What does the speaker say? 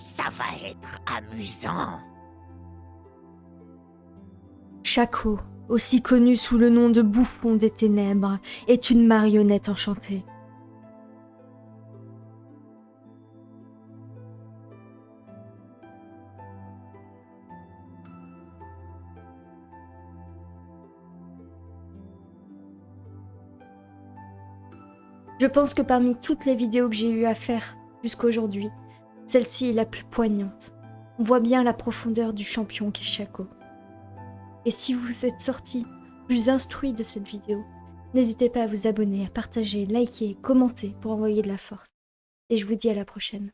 Ça va être amusant. Chaco, aussi connu sous le nom de Bouffon des Ténèbres, est une marionnette enchantée. Je pense que parmi toutes les vidéos que j'ai eu à faire jusqu'aujourd'hui, celle-ci est la plus poignante. On voit bien la profondeur du champion qu'est Chaco. Et si vous êtes sorti plus instruit de cette vidéo, n'hésitez pas à vous abonner, à partager, liker, commenter pour envoyer de la force. Et je vous dis à la prochaine.